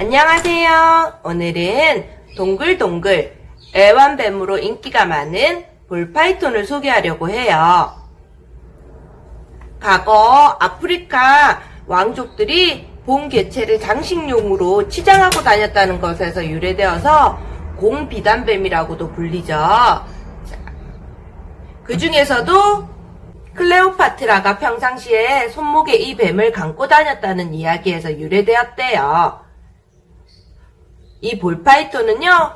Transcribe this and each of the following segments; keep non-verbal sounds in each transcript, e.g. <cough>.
안녕하세요. 오늘은 동글동글 애완뱀으로 인기가 많은 볼파이톤을 소개하려고 해요. 과거 아프리카 왕족들이 본 개체를 장식용으로 치장하고 다녔다는 것에서 유래되어서 공비단뱀이라고도 불리죠. 그 중에서도 클레오파트라가 평상시에 손목에 이 뱀을 감고 다녔다는 이야기에서 유래되었대요. 이 볼파이톤은요,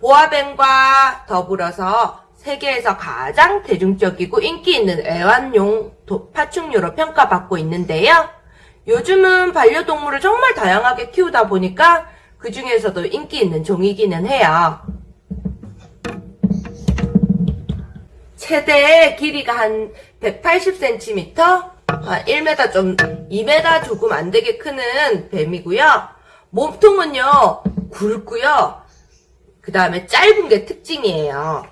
보아뱀과 더불어서 세계에서 가장 대중적이고 인기 있는 애완용 도- 파충류로 평가받고 있는데요. 요즘은 반려동물을 정말 다양하게 키우다 보니까 그 중에서도 인기 있는 종이기는 해요. 최대 길이가 한 180cm, 한 1m 좀, 2m 조금 안 되게 크는 뱀이고요. 몸통은요, 굵고요. 그 다음에 짧은 게 특징이에요.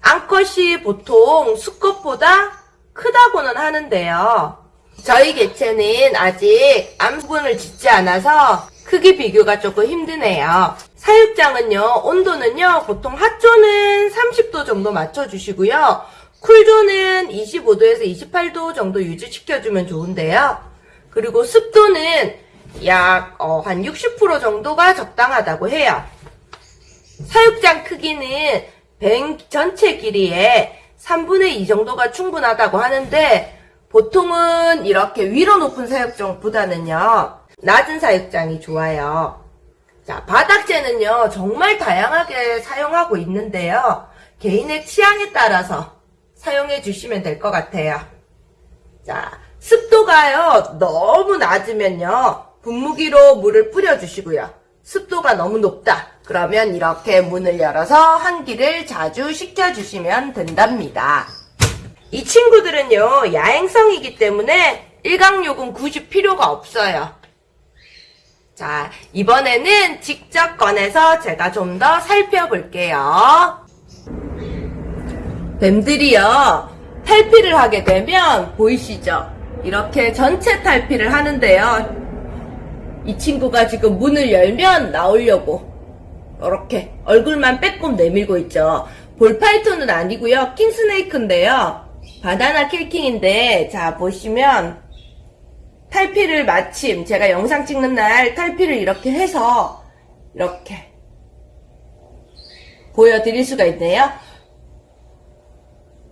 암컷이 보통 수컷보다 크다고는 하는데요. 저희 개체는 아직 암분을 짓지 않아서 크기 비교가 조금 힘드네요. 사육장은요, 온도는요, 보통 핫존은 30도 정도 맞춰주시고요. 쿨존은 25도에서 28도 정도 유지시켜주면 좋은데요. 그리고 습도는 약, 어, 한60% 정도가 적당하다고 해요. 사육장 크기는 뱅 전체 길이의 3분의 2 정도가 충분하다고 하는데 보통은 이렇게 위로 높은 사육장보다는요 낮은 사육장이 좋아요. 자 바닥재는요 정말 다양하게 사용하고 있는데요 개인의 취향에 따라서 사용해 주시면 될 것 같아요. 자 습도가요 너무 낮으면요 분무기로 물을 뿌려 주시고요. 습도가 너무 높다. 그러면 이렇게 문을 열어서 환기를 자주 시켜주시면 된답니다. 이 친구들은요, 야행성이기 때문에 일광욕은 굳이 필요가 없어요. 자, 이번에는 직접 꺼내서 제가 좀 더 살펴볼게요. 뱀들이요, 탈피를 하게 되면 보이시죠? 이렇게 전체 탈피를 하는데요. 이 친구가 지금 문을 열면 나오려고 이렇게 얼굴만 빼꼼 내밀고 있죠. 볼파이톤은 아니고요. 킹스네이크인데요. 바나나 킬킹인데 자 보시면 탈피를 마침 제가 영상 찍는 날 탈피를 이렇게 해서 이렇게 보여드릴 수가 있네요.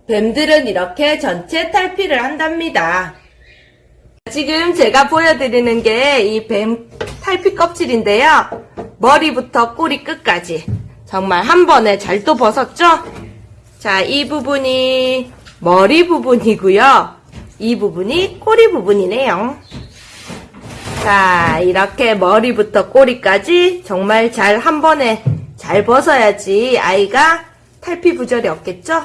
뱀들은 이렇게 전체 탈피를 한답니다. 지금 제가 보여드리는 게 이 뱀 탈피 껍질인데요. 머리부터 꼬리 끝까지 정말 한 번에 잘 또 벗었죠? 자, 이 부분이 머리 부분이고요. 이 부분이 꼬리 부분이네요. 자, 이렇게 머리부터 꼬리까지 정말 잘 한 번에 잘 벗어야지 아이가 탈피 부전이 없겠죠?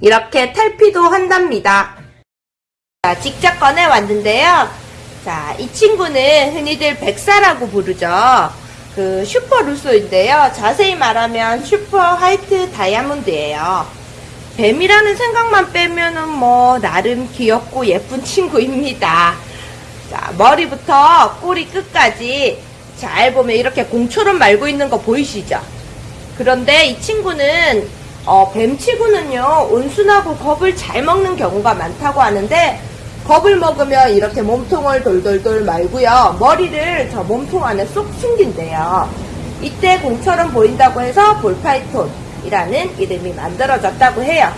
이렇게 탈피도 한답니다. 자, 직접 꺼내 왔는데요. 자, 이 친구는 흔히들 백사라고 부르죠. 그 슈퍼 루소인데요. 자세히 말하면 super white diamond예요. 뱀이라는 생각만 빼면은 뭐 나름 귀엽고 예쁜 친구입니다. 자, 머리부터 꼬리 끝까지 잘 보면 이렇게 공처럼 말고 있는 거 보이시죠? 그런데 이 친구는 어, 뱀치고는요 온순하고 겁을 잘 먹는 경우가 많다고 하는데 겁을 먹으면 이렇게 몸통을 돌돌돌 말고요. 머리를 저 몸통 안에 쏙 숨긴대요. 이때 공처럼 보인다고 해서 ball python이라는 이름이 만들어졌다고 해요.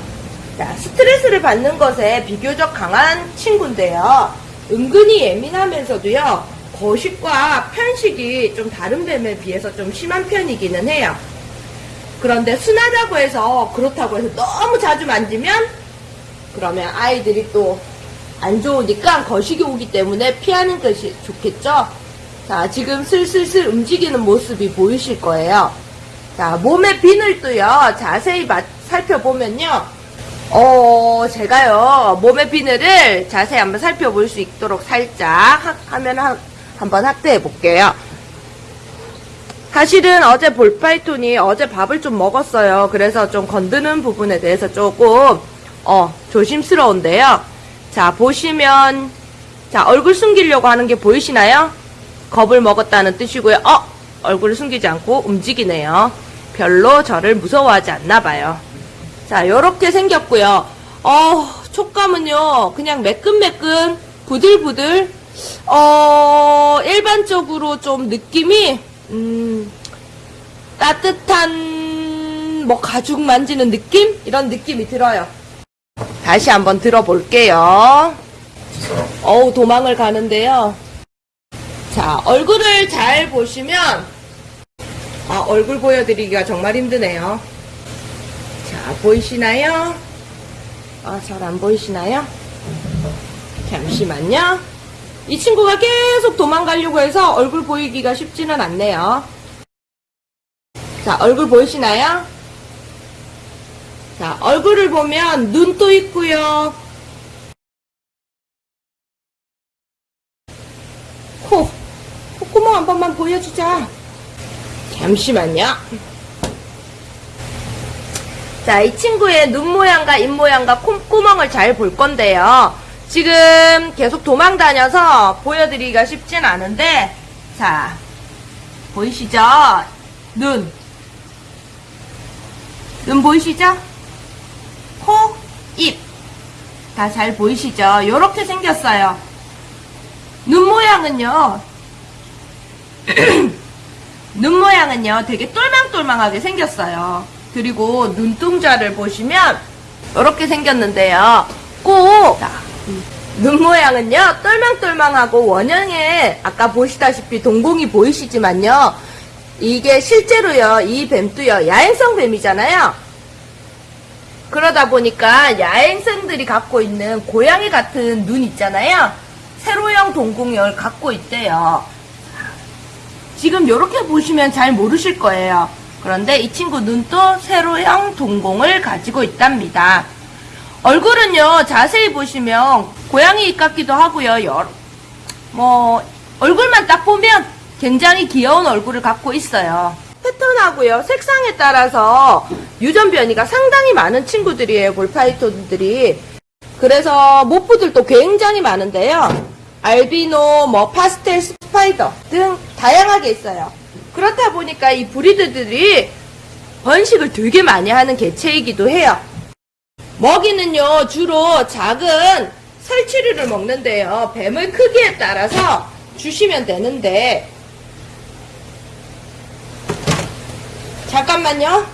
자 스트레스를 받는 것에 비교적 강한 친구인데요. 은근히 예민하면서도요 거식과 편식이 좀 다른 뱀에 비해서 좀 심한 편이기는 해요. 그런데 순하다고 해서 그렇다고 해서 너무 자주 만지면 그러면 아이들이 또 안 좋으니까 거식이 오기 때문에 피하는 것이 좋겠죠? 자, 지금 슬슬슬 움직이는 모습이 보이실 거예요. 자, 몸의 비늘도요, 자세히 마- 살펴보면요, 어, 제가요, 몸의 비늘을 자세히 한번 살펴볼 수 있도록 살짝 하, 화면 한, 한번 확대해 볼게요. 사실은 어제 ball python이 어제 밥을 좀 먹었어요. 그래서 좀 건드는 부분에 대해서 조금 어 조심스러운데요. 자 보시면 자 얼굴 숨기려고 하는 게 보이시나요? 겁을 먹었다는 뜻이고요. 어! 얼굴을 숨기지 않고 움직이네요. 별로 저를 무서워하지 않나 봐요. 자, 요렇게 생겼고요. 어, 촉감은요, 그냥 매끈매끈, 부들부들, 어, 일반적으로 좀 느낌이, 음, 따뜻한, 뭐, 가죽 만지는 느낌? 이런 느낌이 들어요. 다시 한번 들어볼게요. 어우, 도망을 가는데요. 자, 얼굴을 잘 보시면, 아, 얼굴 보여드리기가 정말 힘드네요. 자, 보이시나요? 아, 잘 안 보이시나요? 잠시만요. 이 친구가 계속 도망가려고 해서 얼굴 보이기가 쉽지는 않네요. 자, 얼굴 보이시나요? 자, 얼굴을 보면 눈도 있고요. 코, 콧구멍 한 번만 보여주자. 잠시만요. 자, 이 친구의 눈 모양과 입 모양과 콧구멍을 잘 볼 건데요. 지금 계속 도망 다녀서 보여드리기가 쉽진 않은데, 자, 보이시죠? 눈. 눈 보이시죠? 코, 입. 다 잘 보이시죠? 요렇게 생겼어요. 눈 모양은요, <clears throat> 눈 모양은요, 되게 똘망똘망하게 생겼어요. 그리고 눈동자를 보시면, 이렇게 생겼는데요. 꼭, 자, 눈 모양은요, 똘망똘망하고 원형에, 아까 보시다시피 동공이 보이시지만요, 이게 실제로요, 이 뱀도요, 야행성 뱀이잖아요. 그러다 보니까 야행성들이 갖고 있는 고양이 같은 눈 있잖아요. 세로형 동공을 갖고 있대요. 지금 이렇게 보시면 잘 모르실 거예요. 그런데 이 친구 눈도 세로형 동공을 가지고 있답니다. 얼굴은요, 자세히 보시면 고양이 입 같기도 하고요. 여러- 뭐 얼굴만 딱 보면 굉장히 귀여운 얼굴을 갖고 있어요. 패턴하고요, 색상에 따라서 유전 변이가 상당히 많은 친구들이에요, 볼파이톤들이. 그래서 모프들도 굉장히 많은데요. 알비노, 뭐 파스텔 스파이더 등 다양하게 있어요. 그렇다 보니까 이 브리드들이 번식을 되게 많이 하는 개체이기도 해요. 먹이는요, 주로 작은 설치류를 먹는데요. 뱀의 크기에 따라서 주시면 되는데, 잠깐만요.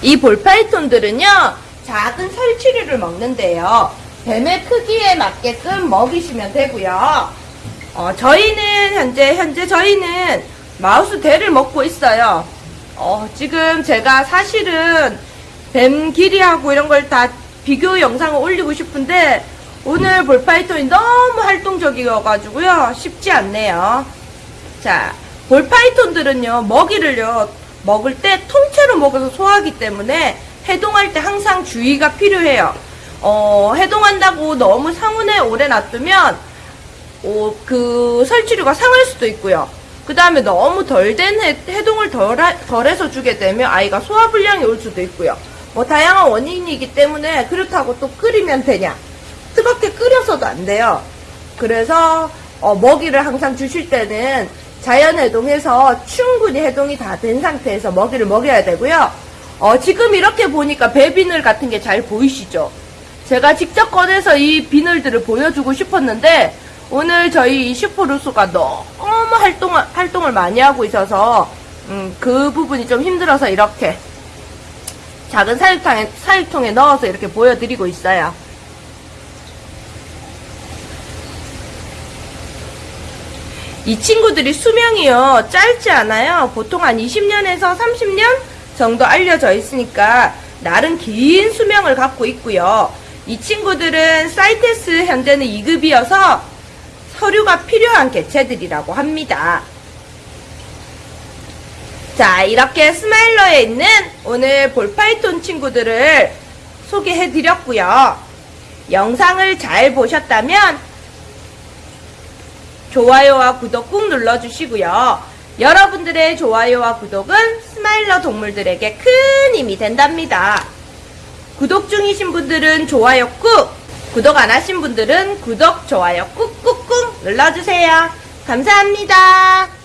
이 볼파이톤들은요, 작은 설치류를 먹는데요. 뱀의 크기에 맞게끔 먹이시면 되고요. 어, 저희는 현재, 현재 저희는 마우스 대를 먹고 있어요. 어, 지금 제가 사실은 뱀 길이하고 이런 걸 다 비교 영상을 올리고 싶은데 오늘 ball python이 너무 활동적이어가지고요. 쉽지 않네요. 자, ball python들은요, 먹이를요, 먹을 때 통째로 먹어서 소화하기 때문에 해동할 때 항상 주의가 필요해요. 어, 해동한다고 너무 상온에 오래 놔두면, 어, 그 설치류가 상할 수도 있고요. 그 다음에 너무 덜 된 해동을 덜, 하- 덜해서 주게 되면 아이가 소화불량이 올 수도 있고요. 뭐 다양한 원인이기 때문에 그렇다고 또 끓이면 되냐? 뜨겁게 끓여서도 안 돼요. 그래서 어, 먹이를 항상 주실 때는 자연 해동해서 충분히 해동이 다 된 상태에서 먹이를 먹여야 되고요. 어, 지금 이렇게 보니까 배비늘 같은 게 잘 보이시죠? 제가 직접 꺼내서 이 비늘들을 보여주고 싶었는데 오늘 저희 이 슈퍼루스가 너무 활동, 활동을 많이 하고 있어서 음, 그 부분이 좀 힘들어서 이렇게 작은 사육통에, 사육통에 넣어서 이렇게 보여드리고 있어요. 이 친구들이 수명이요 짧지 않아요. 보통 한 20년에서 30년 정도 알려져 있으니까 나름 긴 수명을 갖고 있고요. 이 친구들은 사이테스 현재는 2급이어서 서류가 필요한 개체들이라고 합니다. 자, 이렇게 스마일러에 있는 오늘 ball python 친구들을 소개해 드렸고요. 영상을 잘 보셨다면 좋아요와 구독 꾹 눌러주시고요. 여러분들의 좋아요와 구독은 스마일러 동물들에게 큰 힘이 된답니다. 구독 중이신 분들은 좋아요 꾹, 구독 안 하신 분들은 구독, 좋아요 꾹꾹꾹 눌러주세요. 감사합니다.